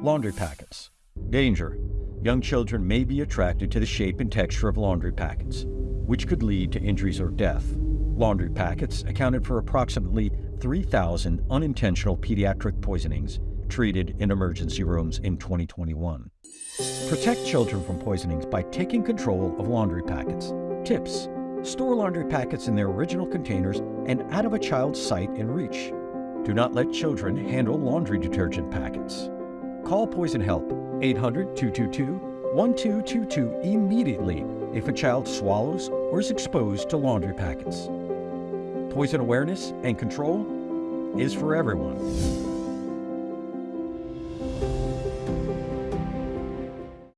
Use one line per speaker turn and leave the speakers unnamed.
Laundry packets. Danger. Young children may be attracted to the shape and texture of laundry packets, which could lead to injuries or death. Laundry packets accounted for approximately 3,000 unintentional pediatric poisonings treated in emergency rooms in 2021. Protect children from poisonings by taking control of laundry packets. Tips Store laundry packets in their original containers and out of a child's sight and reach. Do not let children handle laundry detergent packets. Call Poison Help 800 222 1222 immediately if a child swallows or is exposed to laundry packets. Poison awareness and control is for everyone.